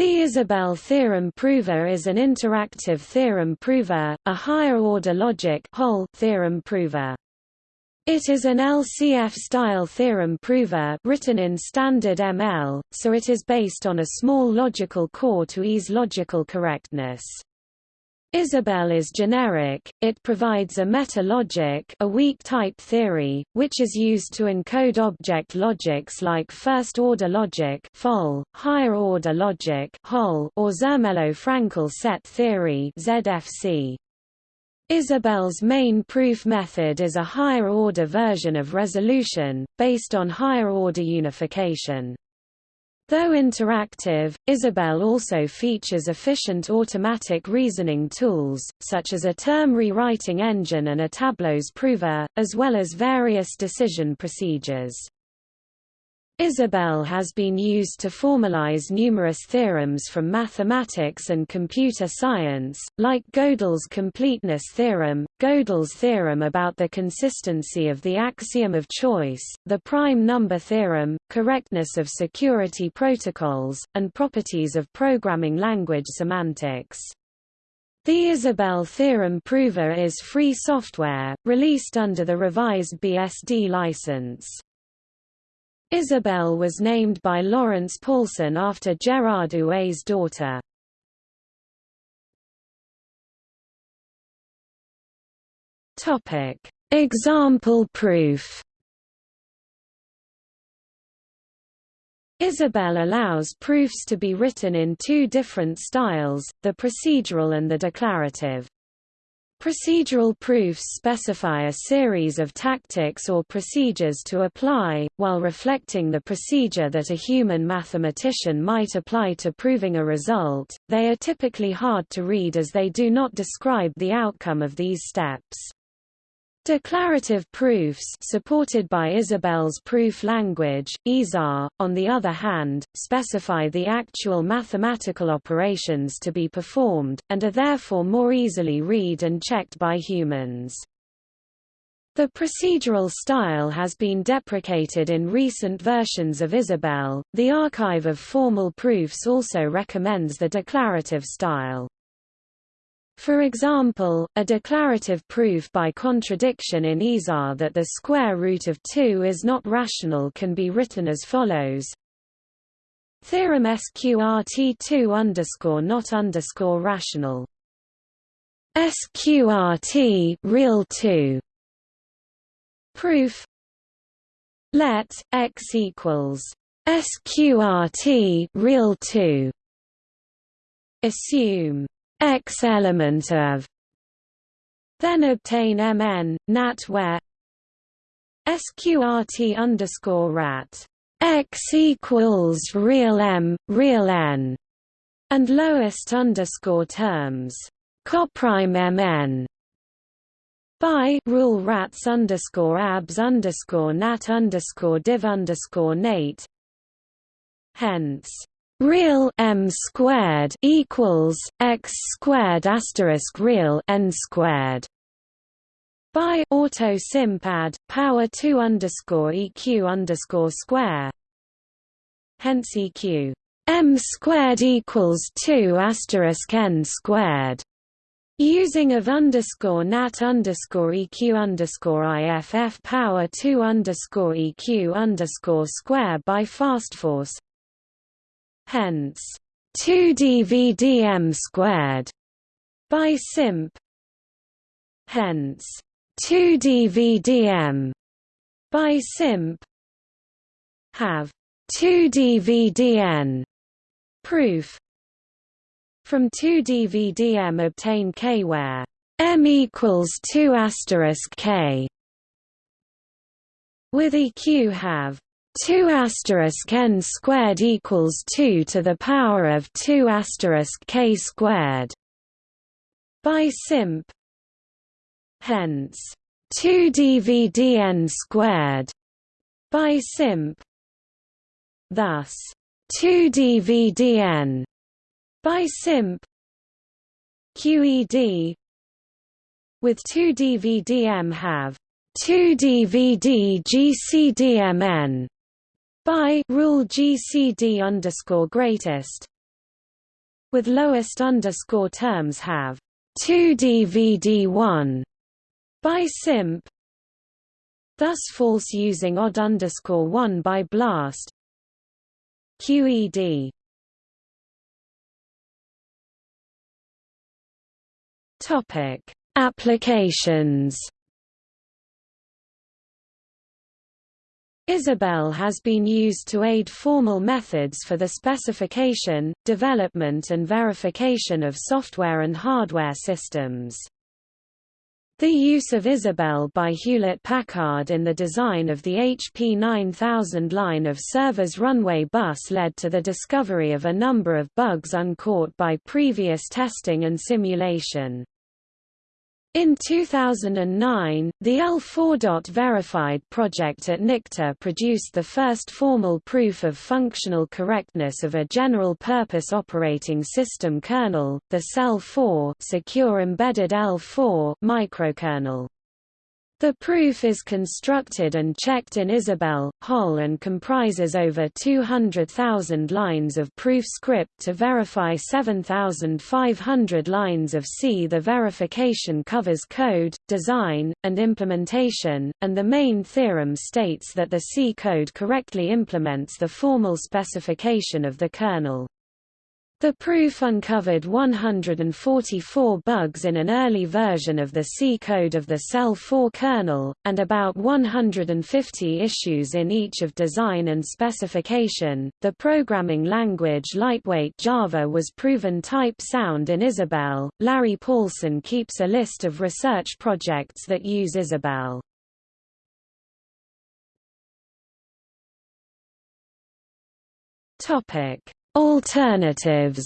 The Isabelle theorem prover is an interactive theorem prover, a higher-order logic HOL theorem prover. It is an LCF-style theorem prover written in standard ML, so it is based on a small logical core to ease logical correctness. Isabelle is generic, it provides a meta-logic a weak type theory, which is used to encode object logics like first-order logic higher-order logic or Zermelo-Fraenkel set theory ZFC. Isabelle's main proof method is a higher-order version of resolution, based on higher-order unification. Though interactive, Isabelle also features efficient automatic reasoning tools, such as a term rewriting engine and a tableaux prover, as well as various decision procedures. Isabelle has been used to formalize numerous theorems from mathematics and computer science, like Gödel's completeness theorem, Gödel's theorem about the consistency of the axiom of choice, the prime number theorem, correctness of security protocols, and properties of programming language semantics. The Isabelle theorem prover is free software, released under the revised BSD license. Isabelle was named by Lawrence Paulson after Gérard Huet's daughter. Topic: Example proof. Isabelle allows proofs to be written in two different styles, the procedural and the declarative. Procedural proofs specify a series of tactics or procedures to apply, while reflecting the procedure that a human mathematician might apply to proving a result. They are typically hard to read as they do not describe the outcome of these steps. Declarative proofs supported by Isabelle's proof language, ISAR, on the other hand, specify the actual mathematical operations to be performed, and are therefore more easily read and checked by humans. The procedural style has been deprecated in recent versions of Isabelle. The Archive of Formal Proofs also recommends the declarative style. For example, a declarative proof by contradiction in ISAR that the square root of 2 is not rational can be written as follows. Theorem SQRT2 underscore not underscore rational. SQRT real 2 Proof Let x equals SQRT real 2 Assume X element of then obtain Mn, nat where sqrt underscore rat x equals real m, real n, and lowest underscore terms coprime mn by rule rats underscore abs underscore nat underscore div underscore nate. Hence, real m squared equals x squared asterisk real n squared by auto simp add power 2 underscore eq underscore square. Hence eq. m squared equals 2 asterisk n squared. Using of underscore nat underscore eq underscore iff power two underscore eq underscore square by fastforce hence 2 dvdm squared by simp. Hence 2 dvdm by simp have 2 dvdn proof. From 2 dvdm obtain k where m equals 2 asterisk k with eq have 2 asterisk n squared equals 2 to the power of 2 asterisk k squared by simp hence 2 dvdn squared by simp thus 2 dvdn by simp QED with 2 dvdm have 2 dvd GCDMN by rule GCD underscore greatest with lowest underscore terms have 2dvd1 by simp thus false using odd underscore 1 by blast QED Topic Applications Isabelle has been used to aid formal methods for the specification, development and verification of software and hardware systems. The use of Isabelle by Hewlett-Packard in the design of the HP 9000 line of servers runway bus led to the discovery of a number of bugs uncaught by previous testing and simulation. In 2009, the L4. Verified project at NICTA produced the first formal proof of functional correctness of a general-purpose operating system kernel, the seL4 Secure Embedded L4 microkernel. The proof is constructed and checked in Isabelle, HOL and comprises over 200,000 lines of proof script to verify 7,500 lines of C. The verification covers code, design, and implementation, and the main theorem states that the C code correctly implements the formal specification of the kernel. The proof uncovered 144 bugs in an early version of the C code of the seL4 kernel, and about 150 issues in each of design and specification. The programming language lightweight Java was proven type sound in Isabelle. Larry Paulson keeps a list of research projects that use Isabelle. Topic Alternatives.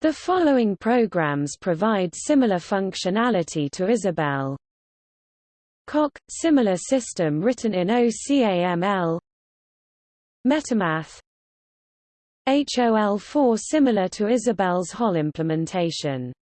The following programs provide similar functionality to Isabelle. Coq – similar system written in OCaml Metamath. HOL4 similar to Isabelle's HOL implementation